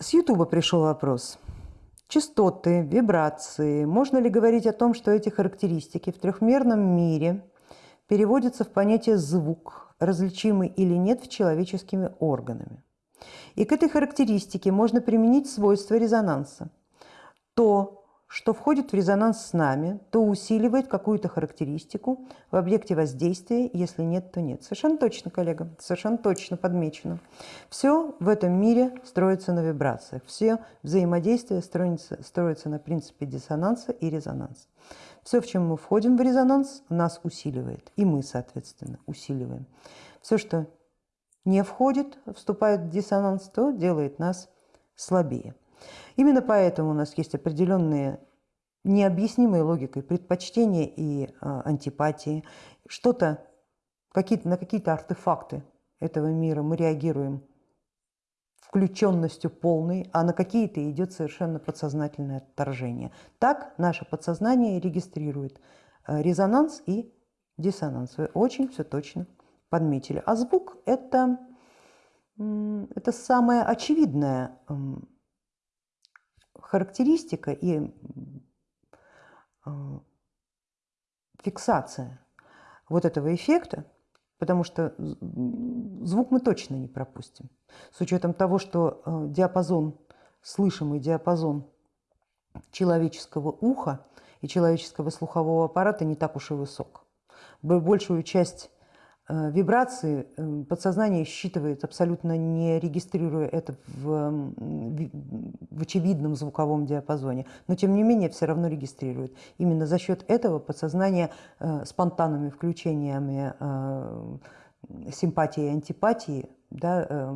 С Ютуба пришел вопрос. Частоты, вибрации. Можно ли говорить о том, что эти характеристики в трехмерном мире переводятся в понятие звук, различимый или нет в человеческими органами? И к этой характеристике можно применить свойства резонанса. То, что входит в резонанс с нами, то усиливает какую-то характеристику в объекте воздействия, если нет, то нет. Совершенно точно, коллега, совершенно точно подмечено. Все в этом мире строится на вибрациях, все взаимодействие строится, строится на принципе диссонанса и резонанса. Все, в чем мы входим в резонанс, нас усиливает, и мы, соответственно, усиливаем. Все, что не входит, вступает в диссонанс, то делает нас слабее. Именно поэтому у нас есть определенные необъяснимые логикой предпочтения и а, антипатии. Что-то, какие на какие-то артефакты этого мира мы реагируем включенностью полной, а на какие-то идет совершенно подсознательное отторжение. Так наше подсознание регистрирует а, резонанс и диссонанс. Вы очень все точно подметили. А звук это, это самое очевидное характеристика и а, фиксация вот этого эффекта, потому что звук мы точно не пропустим. С учетом того, что а, диапазон, слышимый диапазон человеческого уха и человеческого слухового аппарата не так уж и высок. Большую часть вибрации э, подсознание считывает, абсолютно не регистрируя это в, в очевидном звуковом диапазоне, но тем не менее все равно регистрирует. Именно за счет этого подсознание э, спонтанными включениями симпатии и антипатии да,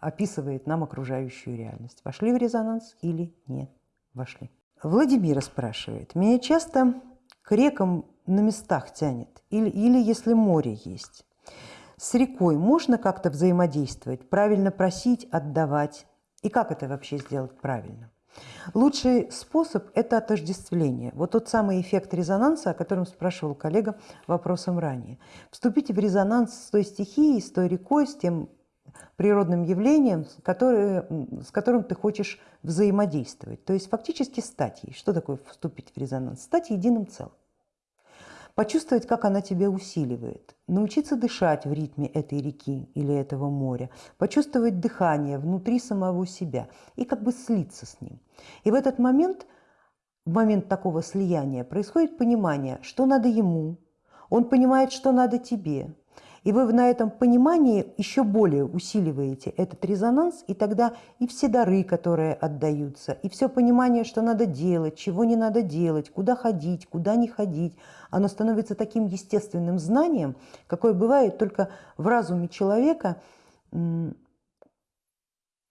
описывает нам окружающую реальность. Вошли в резонанс или не вошли? Владимира спрашивает, меня часто к рекам на местах тянет, или, или если море есть. С рекой можно как-то взаимодействовать, правильно просить, отдавать? И как это вообще сделать правильно? Лучший способ – это отождествление. Вот тот самый эффект резонанса, о котором спрашивал коллега вопросом ранее. Вступите в резонанс с той стихией, с той рекой, с тем природным явлением, который, с которым ты хочешь взаимодействовать. То есть фактически стать ей. Что такое вступить в резонанс? Стать единым целым почувствовать, как она тебя усиливает, научиться дышать в ритме этой реки или этого моря, почувствовать дыхание внутри самого себя и как бы слиться с ним. И в этот момент, в момент такого слияния, происходит понимание, что надо ему, он понимает, что надо тебе, и вы на этом понимании еще более усиливаете этот резонанс, и тогда и все дары, которые отдаются, и все понимание, что надо делать, чего не надо делать, куда ходить, куда не ходить, оно становится таким естественным знанием, какое бывает только в разуме человека,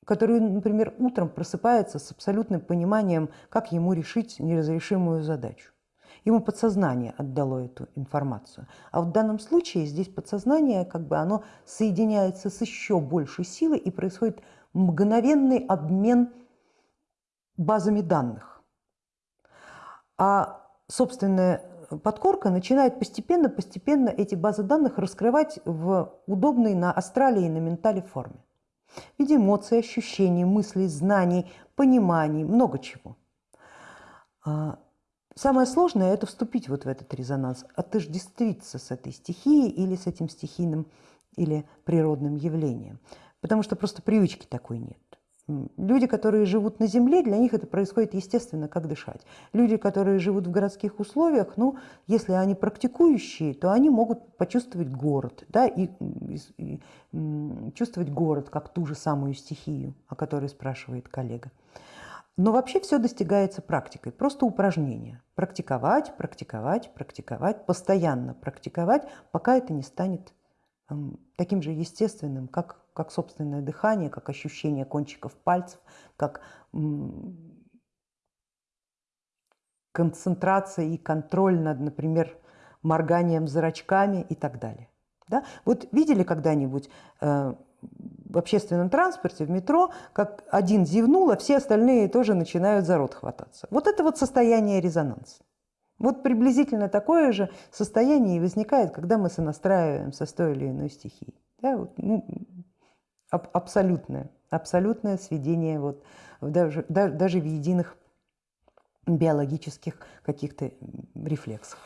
который, например, утром просыпается с абсолютным пониманием, как ему решить неразрешимую задачу. Ему подсознание отдало эту информацию. А в данном случае здесь подсознание, как бы оно соединяется с еще большей силой и происходит мгновенный обмен базами данных. А собственная подкорка начинает постепенно-постепенно эти базы данных раскрывать в удобной на астрале и на ментале форме. В виде эмоций, ощущений, мыслей, знаний, пониманий, много чего. А Самое сложное – это вступить вот в этот резонанс, отождествиться с этой стихией или с этим стихийным или природным явлением, потому что просто привычки такой нет. Люди, которые живут на земле, для них это происходит естественно, как дышать. Люди, которые живут в городских условиях, ну, если они практикующие, то они могут почувствовать город, да, и, и, и чувствовать город как ту же самую стихию, о которой спрашивает коллега. Но вообще все достигается практикой, просто упражнение. Практиковать, практиковать, практиковать, постоянно практиковать, пока это не станет эм, таким же естественным, как, как собственное дыхание, как ощущение кончиков пальцев, как концентрация и контроль над, например, морганием зрачками и так далее. Да? Вот видели когда-нибудь э, в общественном транспорте, в метро, как один зевнул, а все остальные тоже начинают за рот хвататься. Вот это вот состояние резонанса. Вот приблизительно такое же состояние и возникает, когда мы сонастраиваемся с той или иной стихией. Да, вот, ну, абсолютное, абсолютное сведение вот даже, даже в единых биологических каких-то рефлексах.